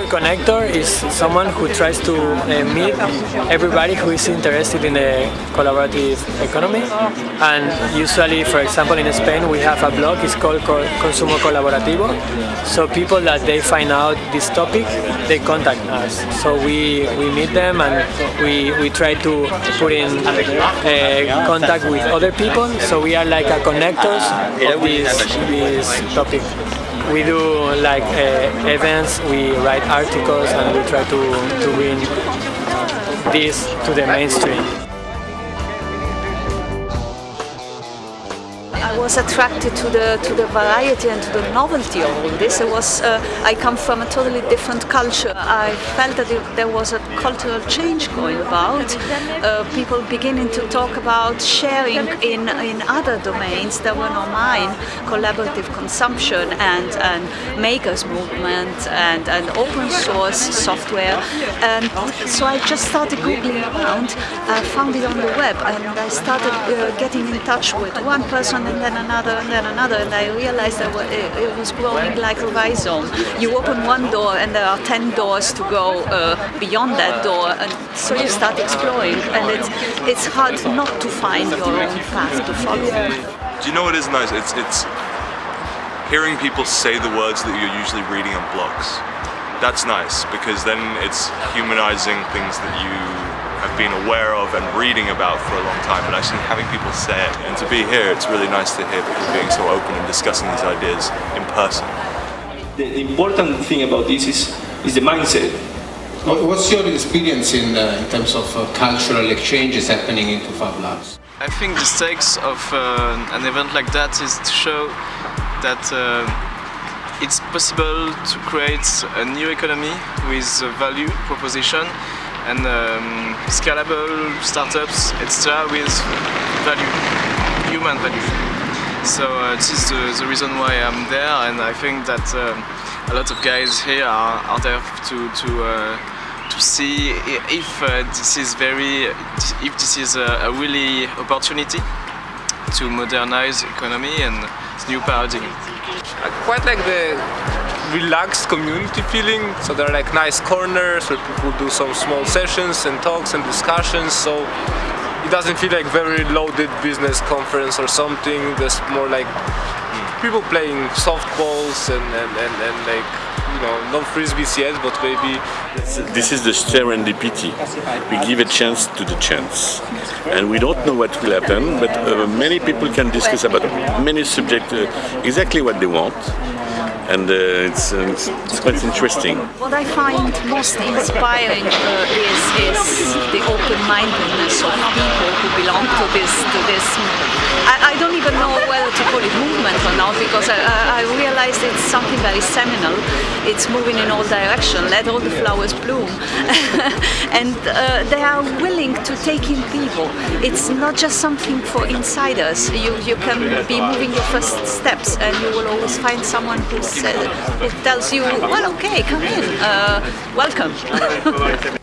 connector is someone who tries to uh, meet everybody who is interested in the collaborative economy. And usually, for example, in Spain, we have a blog. It's called Consumo Colaborativo. So people that they find out this topic, they contact us. So we we meet them and we we try to put in uh, contact with other people. So we are like a connectors of this this topic we do like uh, events, we write articles and we try to, to bring this to the mainstream. Was attracted to the to the variety and to the novelty of all this. It was uh, I come from a totally different culture. I felt that it, there was a cultural change going about. Uh, people beginning to talk about sharing in in other domains that were not mine, collaborative consumption and and makers movement and and open source software. And so I just started googling around. I found it on the web and I started uh, getting in touch with one person and then another and then another and I realized that it was growing like a rhizome. You open one door and there are 10 doors to go uh, beyond that door and so you start exploring and it's, it's hard not to find your own path to follow. Do you know what is nice? It's, it's hearing people say the words that you're usually reading on blogs. That's nice because then it's humanizing things that you have been aware of and reading about for a long time, but actually having people say it. And to be here, it's really nice to hear people being so open and discussing these ideas in person. The important thing about this is, is the mindset. What's your experience in, uh, in terms of uh, cultural exchanges happening into Fab Labs? I think the stakes of uh, an event like that is to show that uh, it's possible to create a new economy with a value proposition and um, scalable startups, etc. with value, human value. So uh, this is the, the, reason why I'm there and I think that um, a lot of guys here are, are there to, to, uh, to see if uh, this is very, if this is a, a really opportunity to modernize economy and new paradigm. I quite like the relaxed community feeling. So there are like nice corners where people do some small sessions and talks and discussions. So it doesn't feel like very loaded business conference or something. There's more like people playing softballs and, and, and, and like, you know, not frisbees yet, but maybe... This is the serendipity. We give a chance to the chance. And we don't know what will happen, but uh, many people can discuss about many subjects uh, exactly what they want and uh, it's, uh, it's, it's, quite interesting. What I find most inspiring uh, is, is the open-mindedness of people who belong to this. To this. I, I, don't even know whether to call it movement or not because I, I it's something very seminal. It's moving in all directions. Let all the flowers bloom, and uh, they are willing to take in people. It's not just something for insiders. You you can be moving your first steps, and you will always find someone who's it tells you, well, okay, come in, uh, welcome.